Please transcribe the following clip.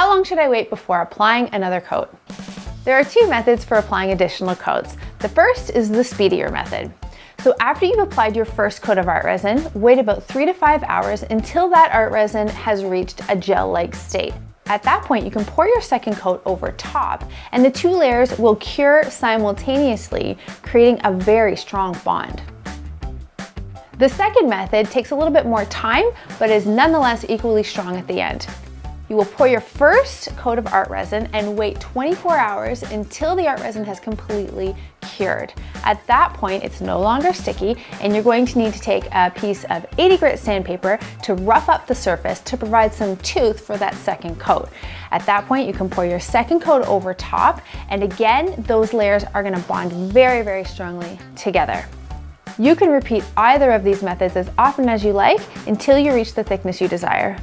How long should I wait before applying another coat? There are two methods for applying additional coats. The first is the speedier method. So after you've applied your first coat of art resin, wait about three to five hours until that art resin has reached a gel-like state. At that point, you can pour your second coat over top and the two layers will cure simultaneously, creating a very strong bond. The second method takes a little bit more time, but is nonetheless equally strong at the end. You will pour your first coat of art resin and wait 24 hours until the art resin has completely cured. At that point, it's no longer sticky and you're going to need to take a piece of 80 grit sandpaper to rough up the surface to provide some tooth for that second coat. At that point, you can pour your second coat over top and again, those layers are gonna bond very, very strongly together. You can repeat either of these methods as often as you like until you reach the thickness you desire.